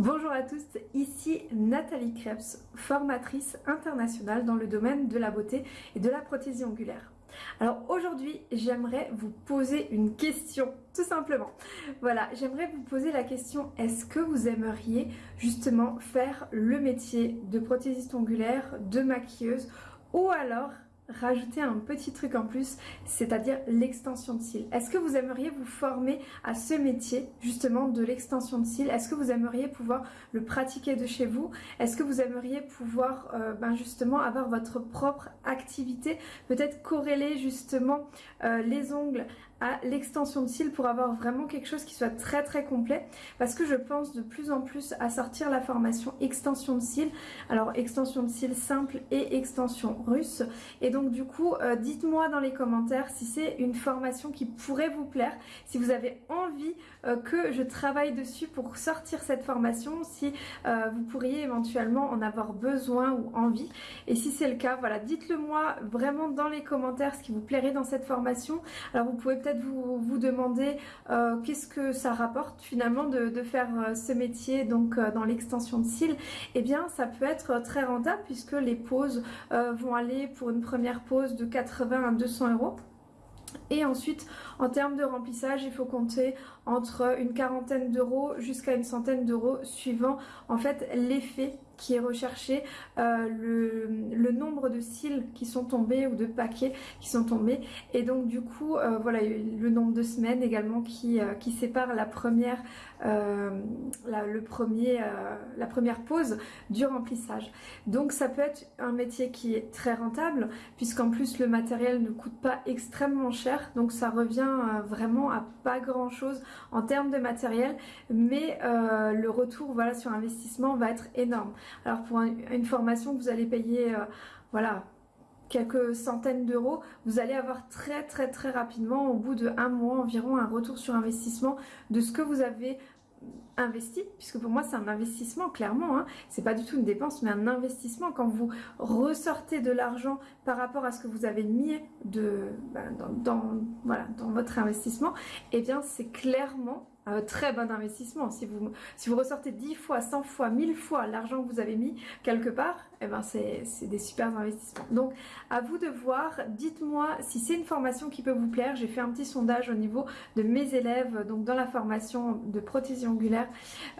Bonjour à tous, ici Nathalie Krebs, formatrice internationale dans le domaine de la beauté et de la prothésie ongulaire. Alors aujourd'hui, j'aimerais vous poser une question, tout simplement. Voilà, j'aimerais vous poser la question, est-ce que vous aimeriez justement faire le métier de prothésiste ongulaire, de maquilleuse, ou alors rajouter un petit truc en plus, c'est-à-dire l'extension de cils. Est-ce que vous aimeriez vous former à ce métier justement de l'extension de cils? Est-ce que vous aimeriez pouvoir le pratiquer de chez vous? Est-ce que vous aimeriez pouvoir euh, ben justement avoir votre propre activité? Peut-être corréler justement euh, les ongles l'extension de cils pour avoir vraiment quelque chose qui soit très très complet. Parce que je pense de plus en plus à sortir la formation extension de cils. Alors extension de cils simple et extension russe. Et donc du coup euh, dites-moi dans les commentaires si c'est une formation qui pourrait vous plaire. Si vous avez envie euh, que je travaille dessus pour sortir cette formation. Si euh, vous pourriez éventuellement en avoir besoin ou envie. Et si c'est le cas voilà dites-le moi vraiment dans les commentaires ce qui vous plairait dans cette formation. Alors vous pouvez peut-être vous, vous demander euh, qu'est-ce que ça rapporte finalement de, faire euh, ce métier donc euh, dans l'extension de cils. Eh bien ça peut être très rentable puisque les pauses vont aller pour une première pause de 80 à 200 euros. Et ensuite, en termes de remplissage, il faut compter entre une quarantaine d'euros jusqu'à une centaine d'euros suivant en fait l'effet qui est recherché, euh, le, nombre de cils qui sont tombés ou de paquets qui sont tombés. Et donc du coup euh, voilà le nombre de semaines également qui, euh, sépare la première le premier la première pause du remplissage. Donc ça peut être un métier qui est très rentable puisqu'en plus le matériel ne coûte pas extrêmement cher. Donc ça revient vraiment à pas grand chose en termes de matériel. Mais le retour voilà sur investissement va être énorme alors pour une formation que vous allez payer, euh, voilà, quelques centaines d'euros, vous allez avoir très très très rapidement, au bout de un mois environ, un retour sur investissement de ce que vous avez investi, puisque pour moi c'est un investissement clairement, hein. c'est pas du tout une dépense mais un investissement quand vous ressortez de l'argent par rapport à ce que vous avez mis voilà, dans votre investissement, et eh bien c'est clairement un très bon investissement. Si vous, si vous ressortez 10 fois, 100 fois, 1000 fois l'argent que vous avez mis quelque part, eh ben c'est des super investissements. Donc à vous de voir, dites-moi si c'est une formation qui peut vous plaire. J'ai fait un petit sondage au niveau de mes élèves, donc dans la formation de prothésie ongulaire,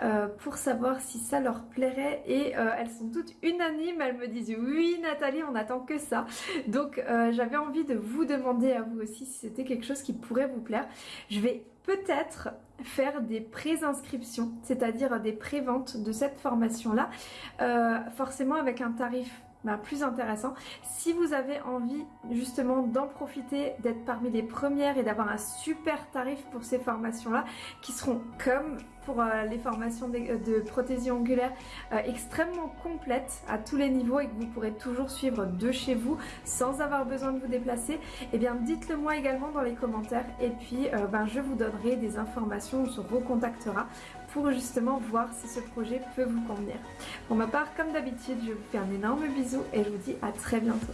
euh, pour savoir si ça leur plairait. Et euh, elles sont toutes unanimes, elles me disent oui Nathalie, on attend que ça. Donc euh, j'avais envie de vous demander à vous aussi si c'était quelque chose qui pourrait vous plaire. Je vais peut-être faire des pré-inscriptions, c'est-à-dire des pré-ventes de cette formation-là, euh, forcément avec un tarif bah, plus intéressant. Si vous avez envie justement d'en profiter, d'être parmi les premières et d'avoir un super tarif pour ces formations-là, qui seront comme pour euh, les formations de, de prothésie ongulaire euh, extrêmement complètes à tous les niveaux et que vous pourrez toujours suivre de chez vous sans avoir besoin de vous déplacer, eh bien dites-le moi également dans les commentaires et puis euh, ben, je vous donnerai des informations, on se recontactera pour justement voir si ce projet peut vous convenir. Pour ma part, comme d'habitude, je vous fais un énorme bisou et je vous dis à très bientôt.